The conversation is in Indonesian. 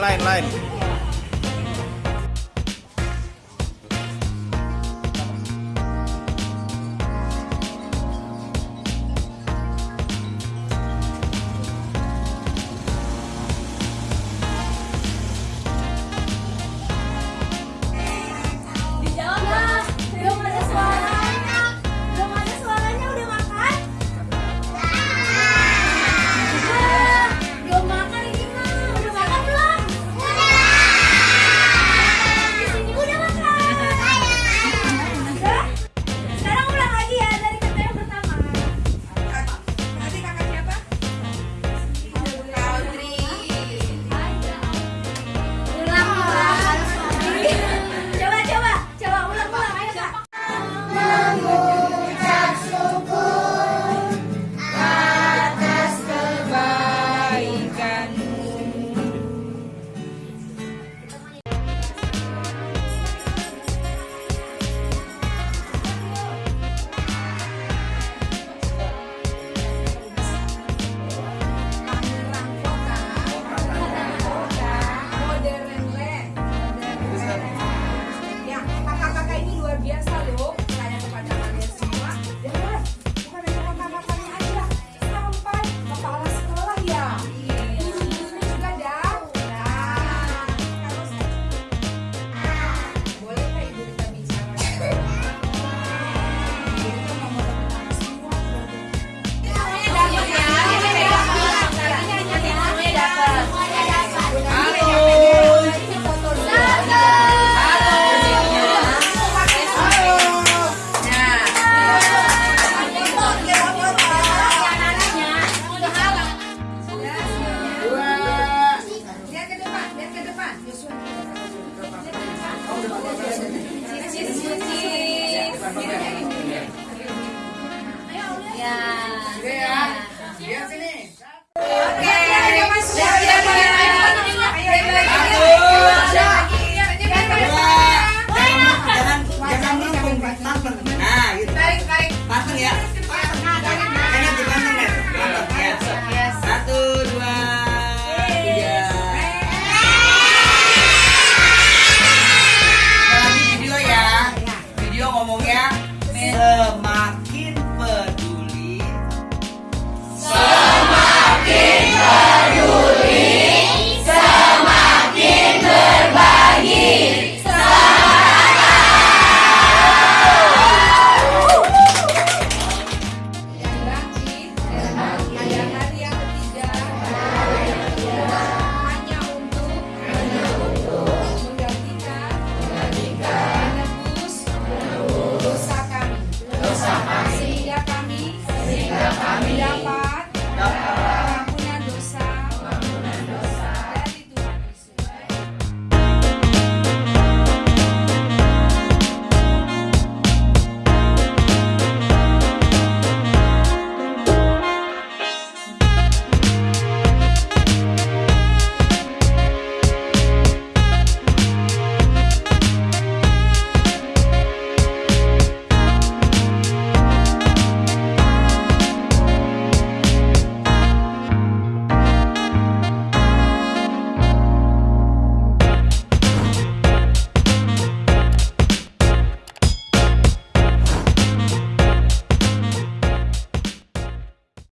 lain lain Amin. Semakin penuh